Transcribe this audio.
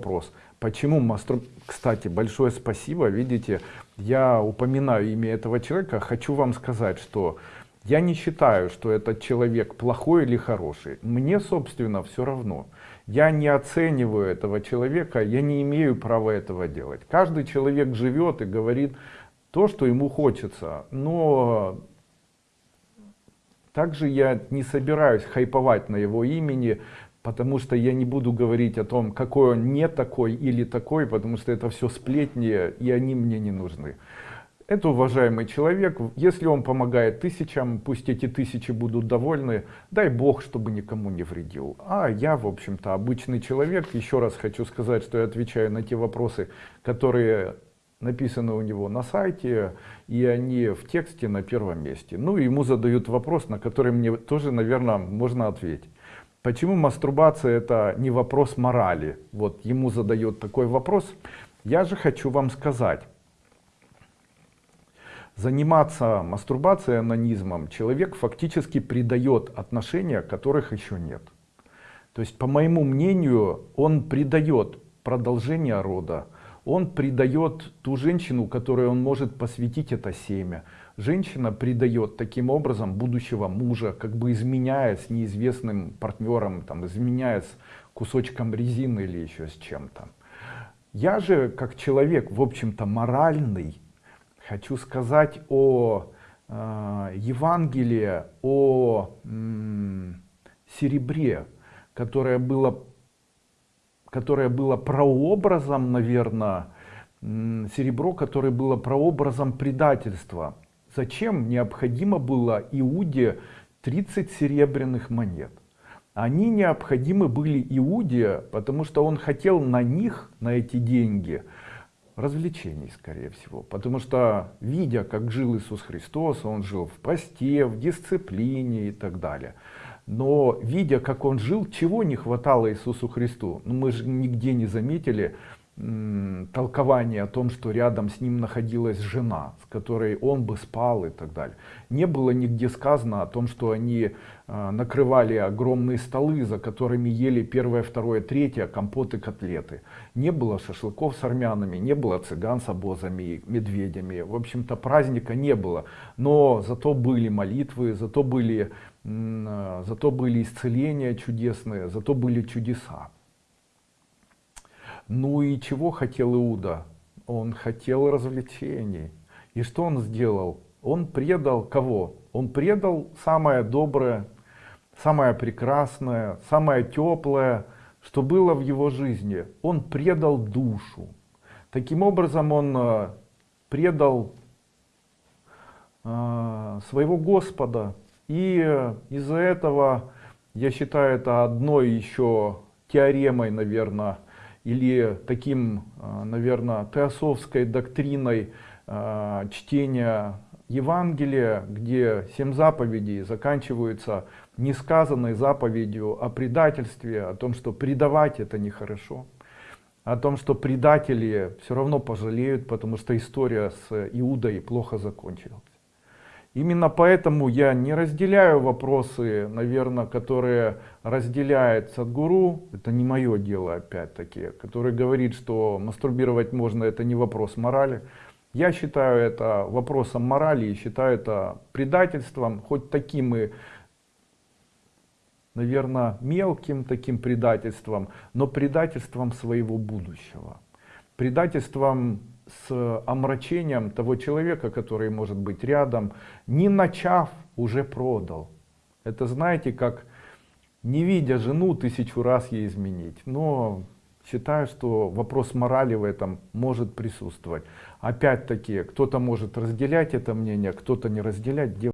вопрос. Почему мастур... Кстати, большое спасибо. Видите, я упоминаю имя этого человека. Хочу вам сказать, что я не считаю, что этот человек плохой или хороший. Мне, собственно, все равно. Я не оцениваю этого человека, я не имею права этого делать. Каждый человек живет и говорит то, что ему хочется. Но также я не собираюсь хайповать на его имени, потому что я не буду говорить о том, какой он не такой или такой, потому что это все сплетни, и они мне не нужны. Это уважаемый человек, если он помогает тысячам, пусть эти тысячи будут довольны, дай Бог, чтобы никому не вредил. А я, в общем-то, обычный человек. Еще раз хочу сказать, что я отвечаю на те вопросы, которые написаны у него на сайте, и они в тексте на первом месте. Ну, ему задают вопрос, на который мне тоже, наверное, можно ответить. Почему мастурбация это не вопрос морали? Вот ему задают такой вопрос. Я же хочу вам сказать. Заниматься мастурбацией, анонизмом человек фактически придает отношения, которых еще нет. То есть, по моему мнению, он придает продолжение рода, он предает ту женщину, которой он может посвятить это семя. Женщина предает таким образом будущего мужа, как бы изменяя с неизвестным партнером, там, изменяя с кусочком резины или еще с чем-то. Я же, как человек, в общем-то, моральный, хочу сказать о э, Евангелии, о э, серебре, которое было которое было прообразом, наверное, серебро, которое было прообразом предательства. Зачем необходимо было Иуде 30 серебряных монет? Они необходимы были Иуде, потому что он хотел на них, на эти деньги, развлечений, скорее всего. Потому что, видя, как жил Иисус Христос, он жил в посте, в дисциплине и так далее. Но видя, как он жил, чего не хватало Иисусу Христу? Ну, мы же нигде не заметили толкование о том, что рядом с ним находилась жена, с которой он бы спал и так далее. Не было нигде сказано о том, что они э, накрывали огромные столы, за которыми ели первое, второе, третье, компоты, котлеты. Не было шашлыков с армянами, не было цыган с обозами, медведями. В общем-то праздника не было. Но зато были молитвы, зато были а, зато были исцеления чудесные, зато были чудеса. Ну и чего хотел Иуда? Он хотел развлечений. И что он сделал? Он предал кого? Он предал самое доброе, самое прекрасное, самое теплое, что было в его жизни. Он предал душу. Таким образом он а, предал э, своего Господа, и э, из-за этого, я считаю, это одной еще теоремой, наверное, или таким, э, наверное, теософской доктриной э, чтения Евангелия, где семь заповедей заканчиваются несказанной заповедью о предательстве, о том, что предавать это нехорошо, о том, что предатели все равно пожалеют, потому что история с Иудой плохо закончилась. Именно поэтому я не разделяю вопросы, наверное, которые разделяет Садгуру, это не мое дело опять-таки, который говорит, что мастурбировать можно, это не вопрос морали. Я считаю это вопросом морали и считаю это предательством, хоть таким и, наверное, мелким таким предательством, но предательством своего будущего. Предательством с омрачением того человека, который может быть рядом, не начав, уже продал. Это знаете, как не видя жену, тысячу раз ей изменить. Но считаю, что вопрос морали в этом может присутствовать. Опять-таки, кто-то может разделять это мнение, кто-то не разделять.